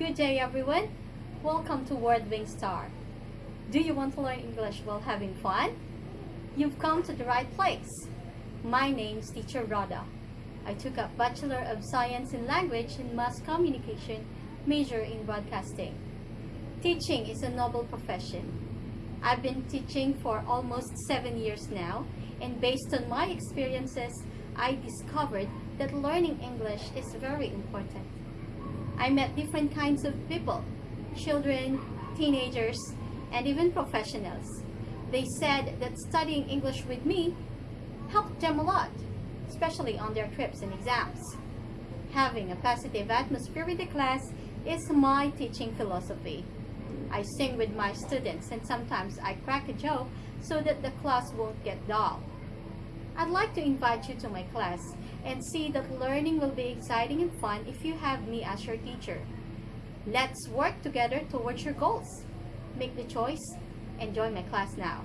Good day everyone! Welcome to Word Wing Star. Do you want to learn English while having fun? You've come to the right place. My name's Teacher Rhoda. I took up Bachelor of Science in Language and Mass Communication, major in broadcasting. Teaching is a noble profession. I've been teaching for almost seven years now, and based on my experiences, I discovered that learning English is very important. I met different kinds of people, children, teenagers, and even professionals. They said that studying English with me helped them a lot, especially on their trips and exams. Having a positive atmosphere with the class is my teaching philosophy. I sing with my students and sometimes I crack a joke so that the class won't get dull. I'd like to invite you to my class and see that learning will be exciting and fun if you have me as your teacher. Let's work together towards your goals. Make the choice and join my class now.